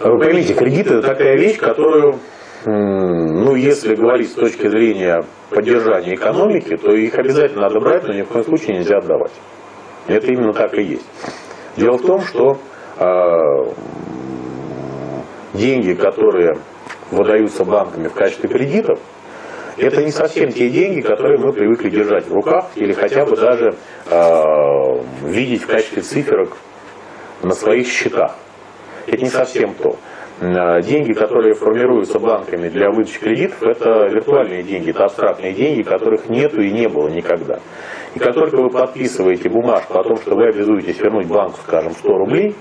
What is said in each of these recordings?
Вы поймите, кредиты это такая вещь, которую, ну, если говорить с точки зрения поддержания экономики, то их обязательно надо брать, но ни в коем случае нельзя отдавать. Это именно так и есть. Дело в том, что э, деньги, которые выдаются банками в качестве кредитов, это не совсем те деньги, которые мы привыкли держать в руках или хотя бы даже э, видеть в качестве циферок на своих счетах. Это не совсем то. Э, деньги, которые формируются банками для выдачи кредитов, это виртуальные деньги, это абстрактные деньги, которых нету и не было никогда. И как только вы подписываете бумажку о том, что вы обязуетесь вернуть банку, скажем, 100 рублей,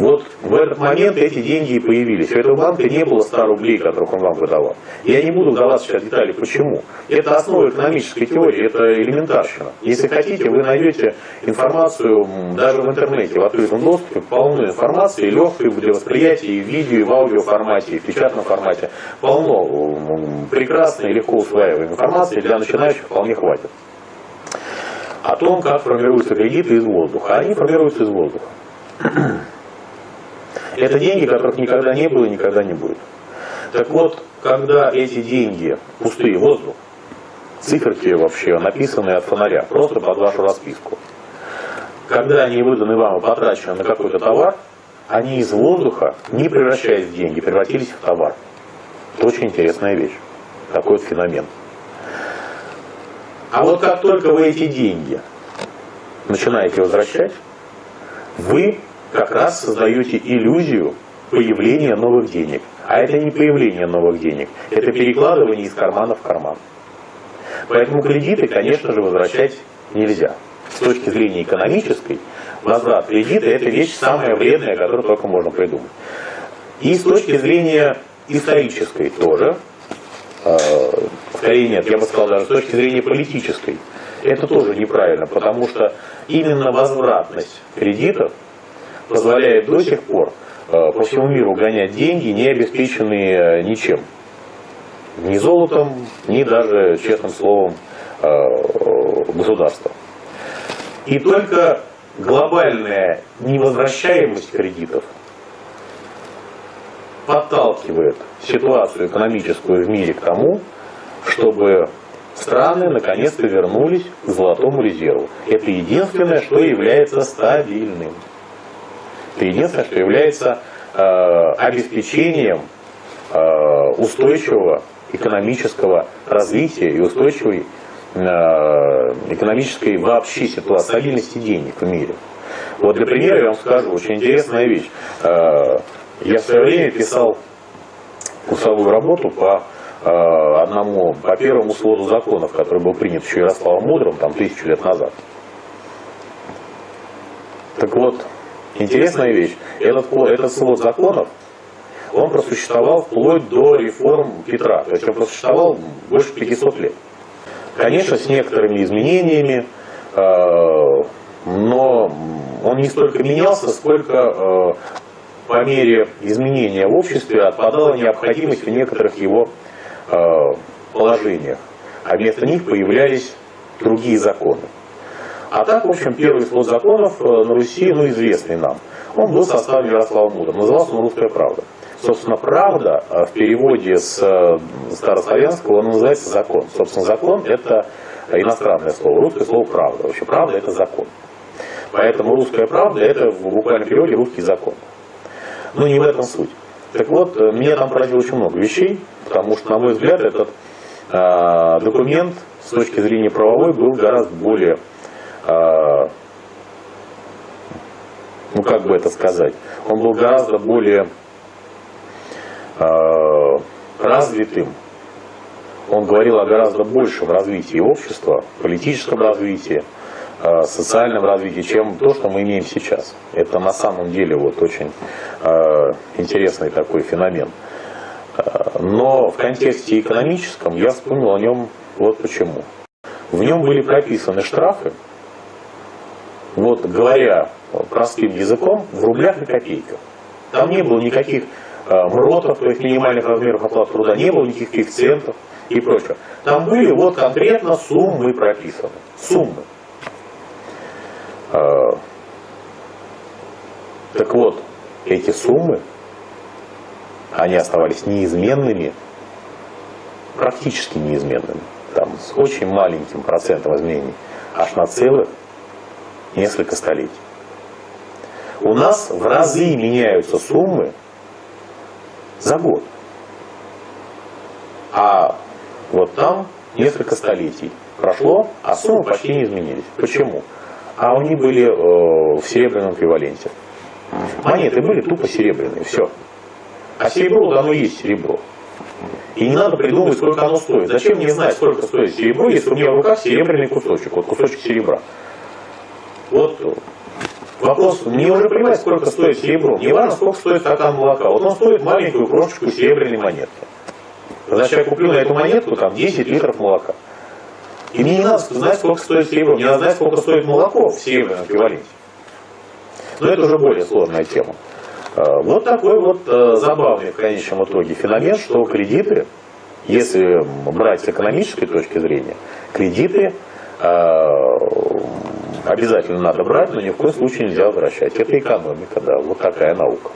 вот в этот момент эти деньги и появились. У этого банка не было 100 рублей, которых он вам выдавал. Я не буду вдаваться сейчас в детали, почему. Это основа экономической теории, это элементарщина. Если хотите, вы найдете информацию даже в интернете, в открытом доступе, полную информации, легкой для восприятия и в видео, и в аудио формате, и в печатном формате. Полно прекрасной и легко усваиваемой информации для начинающих вполне хватит. О том, как формируются кредиты из воздуха. Они формируются из воздуха. Это деньги, которых никогда не было и никогда не будет. Так вот, когда эти деньги, пустые воздух, циферки вообще написанные от фонаря, просто под вашу расписку, когда они выданы вам и потрачены на какой-то товар, они из воздуха, не превращаясь в деньги, превратились в товар. Это очень интересная вещь. Такой вот феномен. А вот как только вы эти деньги начинаете возвращать, вы как раз создаете иллюзию появления новых денег. А это не появление новых денег, это перекладывание из кармана в карман. Поэтому кредиты, конечно же, возвращать нельзя. С точки зрения экономической, возврат кредита – это вещь самая вредная, которую только можно придумать. И с точки зрения исторической тоже, э, скорее нет, я бы сказал даже с точки зрения политической, это тоже неправильно, потому что именно возвратность кредитов позволяет до сих пор э, по всему миру гонять деньги, не обеспеченные э, ничем. Ни золотом, ни даже, честным словом, э, государства. И только глобальная невозвращаемость кредитов подталкивает ситуацию экономическую в мире к тому, чтобы страны наконец-то вернулись к золотому резерву. Это единственное, что является стабильным. Это единственное, что является э, обеспечением э, устойчивого экономического развития и устойчивой э, экономической вообще ситуации, стабильности денег в мире. Вот для примера я вам скажу, очень интересная вещь. Я в свое время писал курсовую работу по одному, по первому своду законов, который был принят еще Ярославом Мудрым, там, тысячу лет назад. Так вот, Интересная вещь. Этот, этот свод законов, он просуществовал вплоть до реформ Петра. То есть он просуществовал больше 500 лет. Конечно, с некоторыми изменениями, э, но он не столько менялся, сколько э, по мере изменения в обществе отпадала необходимость в некоторых его э, положениях. А вместо них появлялись другие законы. А так, в общем, первый свод законов э, на Руси, ну, известный нам. Он был составлен Ярославом Мудрым. Назывался он «Русская правда». Собственно, правда э, в переводе с э, старославянского он называется закон. Собственно, закон – это иностранное слово. Русское слово «правда». Вообще, правда – это закон. Поэтому русская правда – это в буквальном переводе русский закон. Но не в этом суть. Так вот, меня там поразило очень много вещей, потому что, на мой взгляд, этот э, документ с точки зрения правовой был гораздо более ну как бы это сказать, он был гораздо более а, развитым. Он говорил о гораздо большем развитии общества, политическом развитии, а, социальном развитии, чем то, что мы имеем сейчас. Это на самом деле вот очень интересный такой феномен. Но в контексте экономическом я вспомнил о нем вот почему. В нем были прописаны штрафы вот говоря простым языком, в рублях и копейках. Там не было никаких э, МРОТов, то есть минимальных размеров оплаты труда, не было никаких коэффициентов и прочего. Там были вот конкретно суммы прописаны. Суммы. Э, так вот, эти суммы, они оставались неизменными, практически неизменными, там, с очень маленьким процентом изменений, аж на целых несколько столетий. У нас в разы меняются суммы за год. А вот там несколько столетий прошло, а суммы почти не изменились. Почему? А они были э, в серебряном эквиваленте. Монеты были тупо серебряные, все. А серебро, вот оно есть серебро. И не надо придумывать, сколько оно стоит. Зачем мне знать, сколько стоит серебро, если у меня в руках серебряный кусочек, вот кусочек серебра. Вот вопрос, мне уже плевать, сколько стоит серебро. Не важно, сколько стоит стакан молока. Вот он стоит маленькую крошечку серебряной монетки. Значит, я куплю на эту монетку там 10 литров молока. И мне не надо знать, сколько стоит серебро, мне надо знать, сколько стоит молоко в серебряном эквиваленте. Но это уже более сложная тема. А, вот такой вот э, забавный в конечном итоге феномен, что кредиты, если брать с экономической точки зрения, кредиты э, обязательно надо брать, но ни в коем случае нельзя возвращать. Это экономика, да, вот такая наука.